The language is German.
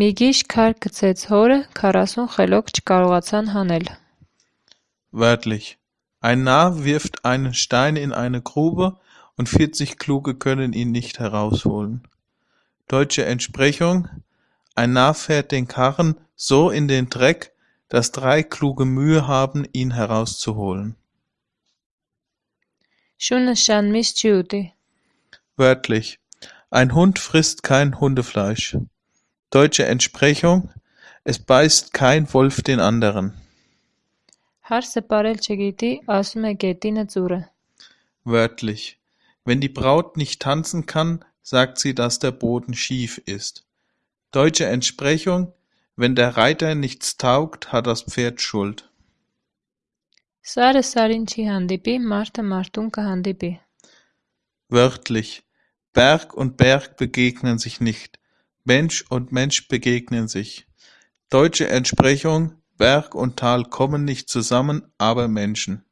Մի գիշ քար գցեց հորը, քառասուն խելոք չկարողացան հանել: Wörtlich: Ein Narr wirft einen Stein in eine Grube und vierzig Kluge können ihn nicht herausholen. Deutsche Entsprechung: Ein Narr fährt den Karren so in den Dreck, dass drei Kluge Mühe haben, ihn herauszuholen. Շունը շան միս չի ուտի: Wörtlich: Ein Hund frisst kein Hundefleisch. Deutsche Entsprechung: Es beißt kein Wolf den anderen. Wörtlich: Wenn die Braut nicht tanzen kann, sagt sie, dass der Boden schief ist. Deutsche Entsprechung: Wenn der Reiter nichts taugt, hat das Pferd Schuld. Wörtlich: Berg und Berg begegnen sich nicht. Mensch und Mensch begegnen sich. Deutsche Entsprechung: Berg und Tal kommen nicht zusammen, aber Menschen.